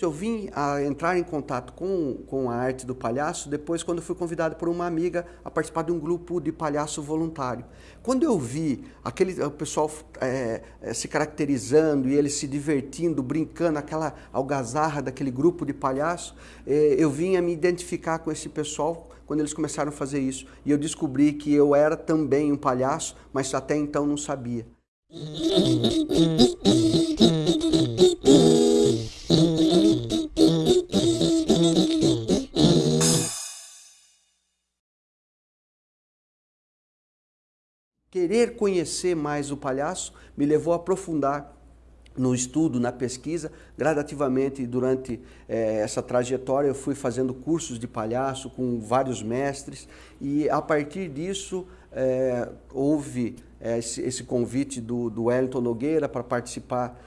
Eu vim a entrar em contato com, com a arte do palhaço depois quando fui convidado por uma amiga a participar de um grupo de palhaço voluntário. Quando eu vi aquele, o pessoal é, é, se caracterizando e eles se divertindo, brincando, aquela algazarra daquele grupo de palhaço, é, eu vim a me identificar com esse pessoal quando eles começaram a fazer isso. E eu descobri que eu era também um palhaço, mas até então não sabia. Querer conhecer mais o palhaço me levou a aprofundar no estudo, na pesquisa, gradativamente durante eh, essa trajetória eu fui fazendo cursos de palhaço com vários mestres. E a partir disso eh, houve eh, esse, esse, convite do, do Wellington Nogueira para participar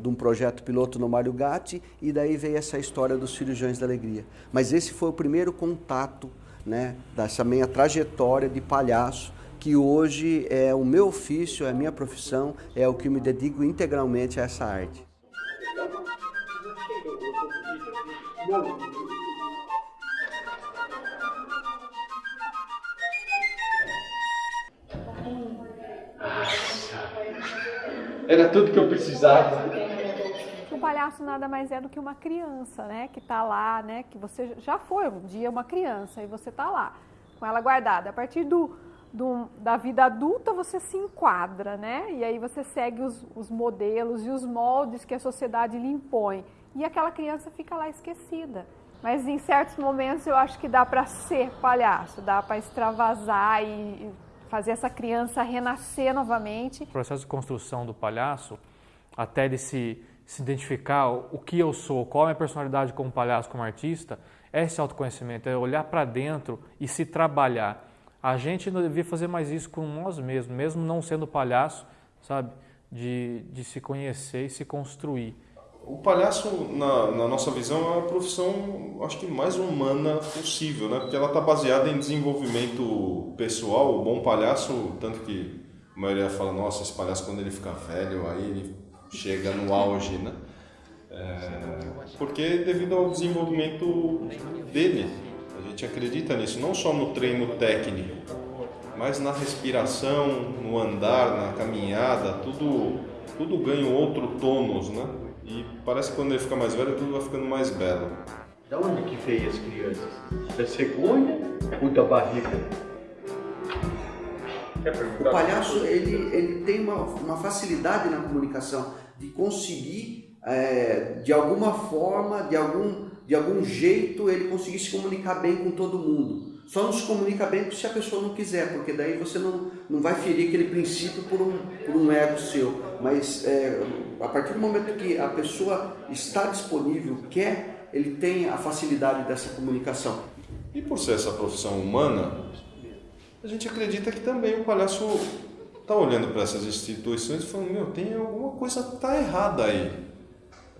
de um projeto piloto no Mário Gatti. E daí veio essa história dos Cirurgiões da Alegria. Mas esse foi o primeiro contato né, dessa minha trajetória de palhaço que hoje é o meu ofício, é a minha profissão, é o que me dedico integralmente a essa arte. Era tudo que eu precisava. O palhaço nada mais é do que uma criança, né? Que tá lá, né? Que você já foi um dia uma criança e você tá lá com ela guardada. A partir do do, da vida adulta você se enquadra, né? E aí você segue os, os modelos e os moldes que a sociedade lhe impõe. E aquela criança fica lá esquecida. Mas em certos momentos eu acho que dá para ser palhaço, dá para extravasar e fazer essa criança renascer novamente. O processo de construção do palhaço, até ele se, se identificar o que eu sou, qual é a minha personalidade como palhaço, como artista, é esse autoconhecimento, é olhar para dentro e se trabalhar. A gente não devia fazer mais isso com nós mesmos, mesmo não sendo palhaço, sabe? De, de se conhecer e se construir. O palhaço, na, na nossa visão, é a profissão, acho que mais humana possível, né? Porque ela está baseada em desenvolvimento pessoal. O bom palhaço, tanto que a maioria fala, nossa, esse palhaço quando ele fica velho, aí ele chega no auge, né? É, porque devido ao desenvolvimento dele, a gente acredita nisso, não só no treino técnico, mas na respiração, no andar, na caminhada, tudo, tudo ganha um outro tônus, né? E parece que quando ele fica mais velho, tudo vai ficando mais belo. Da onde que veio as crianças? Da cegonha ou da barriga? O palhaço ele, ele tem uma, uma facilidade na comunicação de conseguir, é, de alguma forma, de algum de algum jeito ele conseguir se comunicar bem com todo mundo. Só não se comunica bem se a pessoa não quiser, porque daí você não, não vai ferir aquele princípio por um, por um ego seu. Mas é, a partir do momento que a pessoa está disponível, quer, ele tem a facilidade dessa comunicação. E por ser essa profissão humana, a gente acredita que também o palhaço está olhando para essas instituições e falando, meu, tem alguma coisa está errada aí.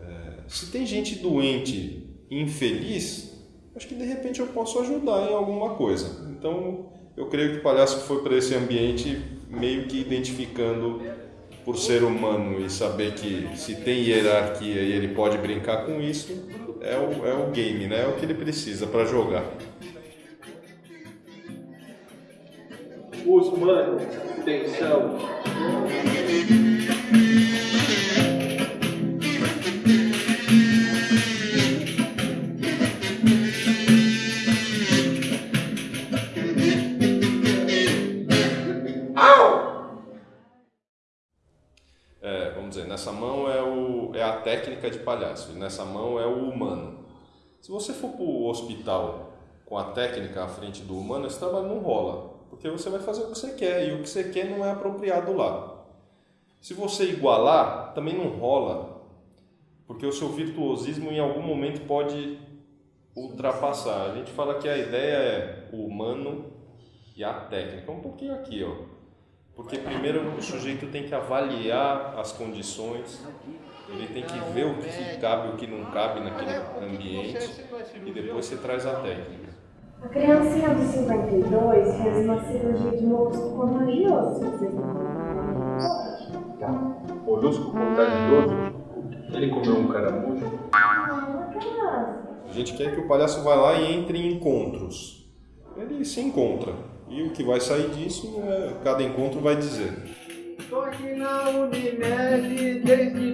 É, se tem gente doente infeliz, acho que de repente eu posso ajudar em alguma coisa. Então, eu creio que o palhaço foi para esse ambiente meio que identificando por ser humano e saber que se tem hierarquia e ele pode brincar com isso, é o, é o game, né? é o que ele precisa para jogar. Os humanos, atenção. Técnica de palhaço, e nessa mão é o humano. Se você for para o hospital com a técnica à frente do humano, esse trabalho não rola, porque você vai fazer o que você quer, e o que você quer não é apropriado lá. Se você igualar, também não rola, porque o seu virtuosismo em algum momento pode ultrapassar. A gente fala que a ideia é o humano e a técnica. Um pouquinho aqui, ó. Porque primeiro o sujeito tem que avaliar as condições, ele tem que ver o que cabe e o que não cabe naquele ambiente e depois você traz a técnica. A criancinha do 52 fez uma cirurgia de molusco contagioso. Tá. Molusco contagioso? Ele comeu um caramujo? A gente quer que o palhaço vá lá e entre em encontros. Ele se encontra. E o que vai sair disso, é, cada encontro vai dizer. Tô aqui na Unimed desde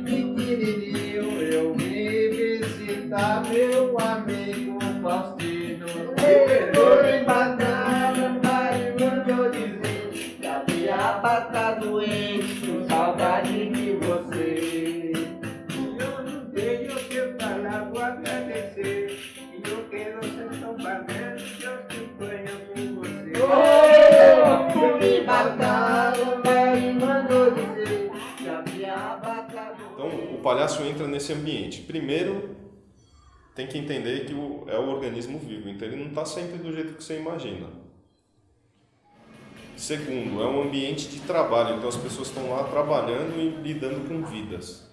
palhaço entra nesse ambiente. Primeiro, tem que entender que é o organismo vivo, então ele não está sempre do jeito que você imagina. Segundo, é um ambiente de trabalho, então as pessoas estão lá trabalhando e lidando com vidas.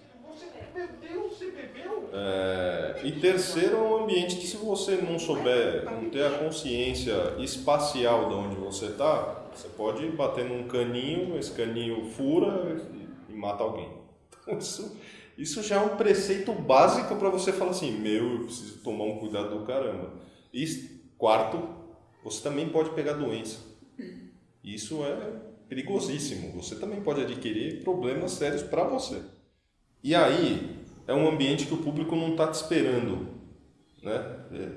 É, e terceiro, é um ambiente que se você não souber, não ter a consciência espacial de onde você está, você pode bater num caninho, esse caninho fura e mata alguém. Isso, isso já é um preceito básico para você falar assim, meu, eu preciso tomar um cuidado do caramba. E quarto, você também pode pegar doença. Isso é perigosíssimo. Você também pode adquirir problemas sérios para você. E aí, é um ambiente que o público não está te esperando. Né? É,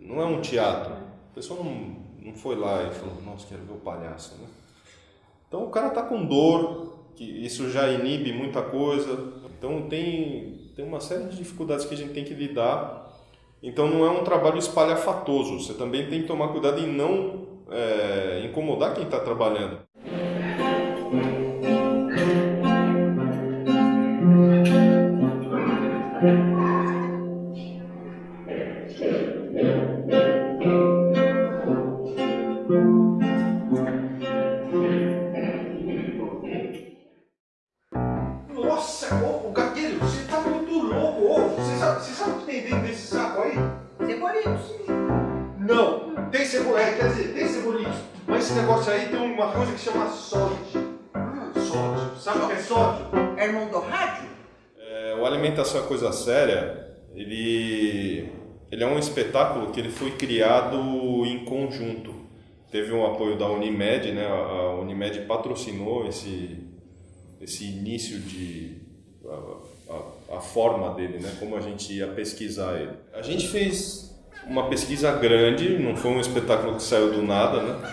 não é um teatro. A pessoa não, não foi lá e falou, nossa, quero ver o palhaço. Né? Então o cara está com dor, que isso já inibe muita coisa. Então tem, tem uma série de dificuldades que a gente tem que lidar. Então não é um trabalho espalhafatoso. Você também tem que tomar cuidado em não é, incomodar quem está trabalhando. Sabe, você sabe o que tem dentro desse saco aí? Cebolitos. Não, tem cebola, é, quer dizer, tem cebolitos. Mas esse negócio aí tem uma coisa que chama sódio. Sódio. Sabe o que é sódio? É irmão do rádio? É, o Alimentação é Coisa Séria, ele, ele é um espetáculo que ele foi criado em conjunto. Teve um apoio da Unimed, né? A a Unimed patrocinou esse, esse início de a, forma dele, né? Como a gente ia pesquisar ele. A gente fez uma pesquisa grande, não foi um espetáculo que saiu do nada, né?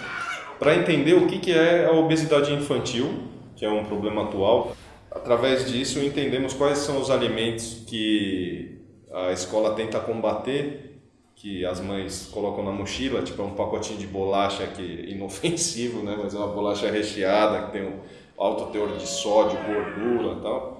Para entender o que que é a obesidade infantil, que é um problema atual. Através disso entendemos quais são os alimentos que a escola tenta combater, que as mães colocam na mochila, tipo é um pacotinho de bolacha que inofensivo, né? Mas é uma bolacha recheada que tem um alto teor de sódio, gordura, e tal.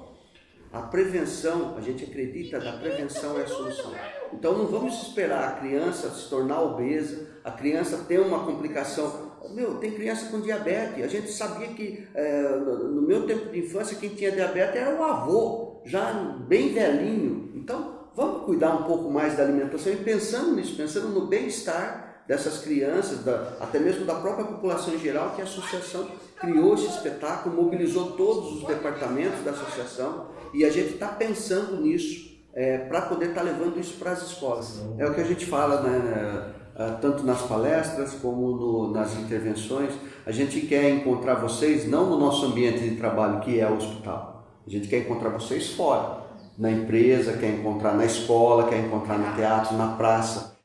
A prevenção, a gente acredita que a prevenção é a solução. Então não vamos esperar a criança se tornar obesa, a criança ter uma complicação. Meu, tem criança com diabetes. A gente sabia que é, no meu tempo de infância quem tinha diabetes era o avô, já bem velhinho. Então vamos cuidar um pouco mais da alimentação e pensando nisso, pensando no bem-estar dessas crianças, da, até mesmo da própria população em geral, que a associação criou esse espetáculo, mobilizou todos os departamentos da associação e a gente está pensando nisso é, para poder estar levando isso para as escolas. É o que a gente fala, né, ah, tanto nas palestras como no, nas intervenções. A gente quer encontrar vocês não no nosso ambiente de trabalho, que é o hospital. A gente quer encontrar vocês fora, na empresa, quer encontrar na escola, quer encontrar no teatro, na praça.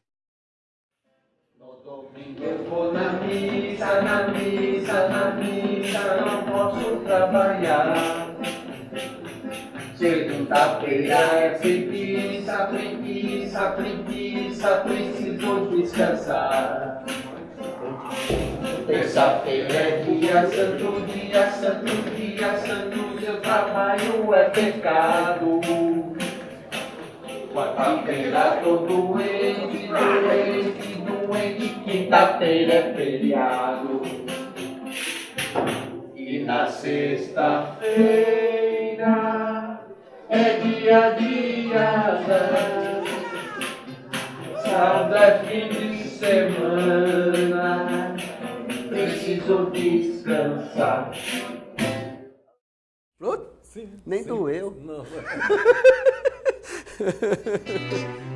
Missa, na missa, na missa, não posso trabalhar. Segunda-feira é preguiça, preguiça, preguiça, preciso descansar. Terça-feira é dia santo, dia santo, dia santo, seu trabalho é pecado. Quarta-feira tô doente, doente, doente, quinta-feira é feriado. E na sexta-feira é dia de azar. Sábado é fim de semana, preciso descansar. Nem doeu. Não.